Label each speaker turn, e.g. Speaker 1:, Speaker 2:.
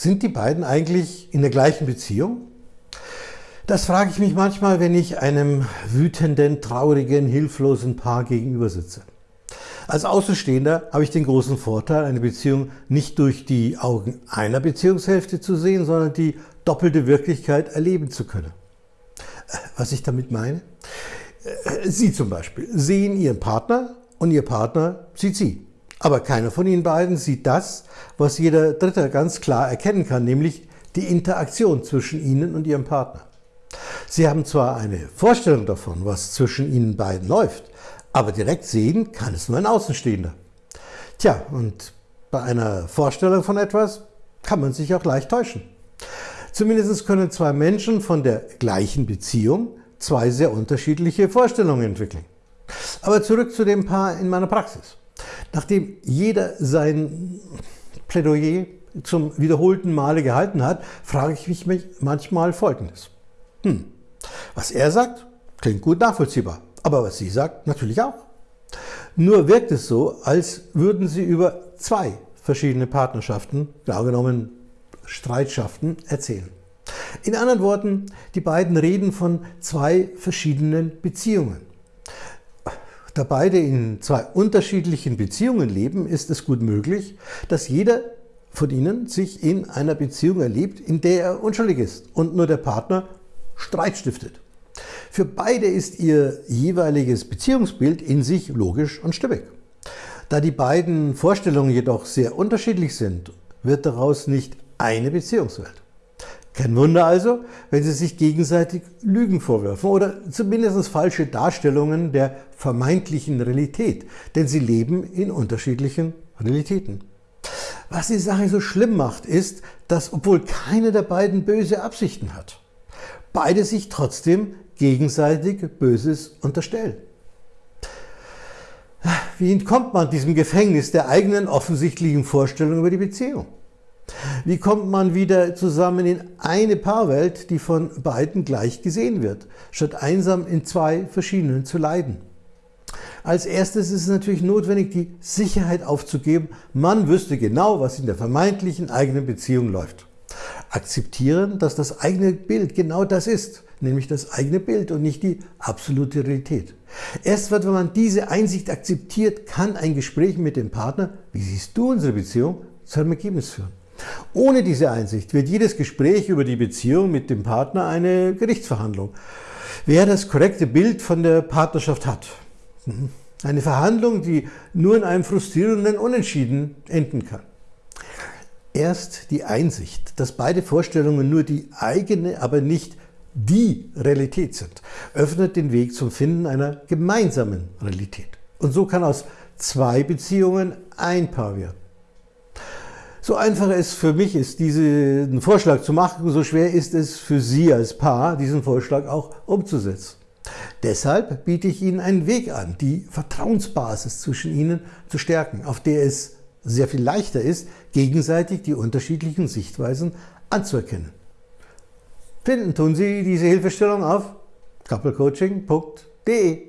Speaker 1: Sind die beiden eigentlich in der gleichen Beziehung? Das frage ich mich manchmal, wenn ich einem wütenden, traurigen, hilflosen Paar gegenüber sitze. Als Außenstehender habe ich den großen Vorteil, eine Beziehung nicht durch die Augen einer Beziehungshälfte zu sehen, sondern die doppelte Wirklichkeit erleben zu können. Was ich damit meine? Sie zum Beispiel sehen Ihren Partner und Ihr Partner sieht Sie. Aber keiner von Ihnen beiden sieht das, was jeder Dritter ganz klar erkennen kann, nämlich die Interaktion zwischen Ihnen und Ihrem Partner. Sie haben zwar eine Vorstellung davon, was zwischen Ihnen beiden läuft, aber direkt sehen kann es nur ein Außenstehender. Tja, und bei einer Vorstellung von etwas kann man sich auch leicht täuschen. Zumindest können zwei Menschen von der gleichen Beziehung zwei sehr unterschiedliche Vorstellungen entwickeln. Aber zurück zu dem Paar in meiner Praxis. Nachdem jeder sein Plädoyer zum wiederholten Male gehalten hat, frage ich mich manchmal Folgendes. Hm, was er sagt, klingt gut nachvollziehbar, aber was sie sagt, natürlich auch. Nur wirkt es so, als würden sie über zwei verschiedene Partnerschaften, genau genommen Streitschaften, erzählen. In anderen Worten, die beiden reden von zwei verschiedenen Beziehungen. Da beide in zwei unterschiedlichen Beziehungen leben, ist es gut möglich, dass jeder von ihnen sich in einer Beziehung erlebt, in der er unschuldig ist und nur der Partner Streit stiftet. Für beide ist ihr jeweiliges Beziehungsbild in sich logisch und stimmig. Da die beiden Vorstellungen jedoch sehr unterschiedlich sind, wird daraus nicht eine Beziehungswelt. Kein Wunder also, wenn sie sich gegenseitig Lügen vorwerfen oder zumindest falsche Darstellungen der vermeintlichen Realität, denn sie leben in unterschiedlichen Realitäten. Was die Sache so schlimm macht, ist, dass obwohl keine der beiden böse Absichten hat, beide sich trotzdem gegenseitig Böses unterstellen. Wie entkommt man diesem Gefängnis der eigenen offensichtlichen Vorstellung über die Beziehung? Wie kommt man wieder zusammen in eine Paarwelt, die von beiden gleich gesehen wird, statt einsam in zwei verschiedenen zu leiden? Als erstes ist es natürlich notwendig, die Sicherheit aufzugeben, man wüsste genau, was in der vermeintlichen eigenen Beziehung läuft akzeptieren, dass das eigene Bild genau das ist, nämlich das eigene Bild und nicht die absolute Realität. Erst wenn man diese Einsicht akzeptiert, kann ein Gespräch mit dem Partner, wie siehst du unsere Beziehung, zu einem Ergebnis führen. Ohne diese Einsicht wird jedes Gespräch über die Beziehung mit dem Partner eine Gerichtsverhandlung. Wer das korrekte Bild von der Partnerschaft hat. Mhm. Eine Verhandlung, die nur in einem frustrierenden Unentschieden enden kann. Erst die Einsicht, dass beide Vorstellungen nur die eigene, aber nicht die Realität sind, öffnet den Weg zum Finden einer gemeinsamen Realität. Und so kann aus zwei Beziehungen ein Paar werden. So einfach es für mich ist, diesen Vorschlag zu machen, so schwer ist es für Sie als Paar, diesen Vorschlag auch umzusetzen. Deshalb biete ich Ihnen einen Weg an, die Vertrauensbasis zwischen Ihnen zu stärken, auf der es sehr viel leichter ist, gegenseitig die unterschiedlichen Sichtweisen anzuerkennen. Finden tun Sie diese Hilfestellung auf couplecoaching.de.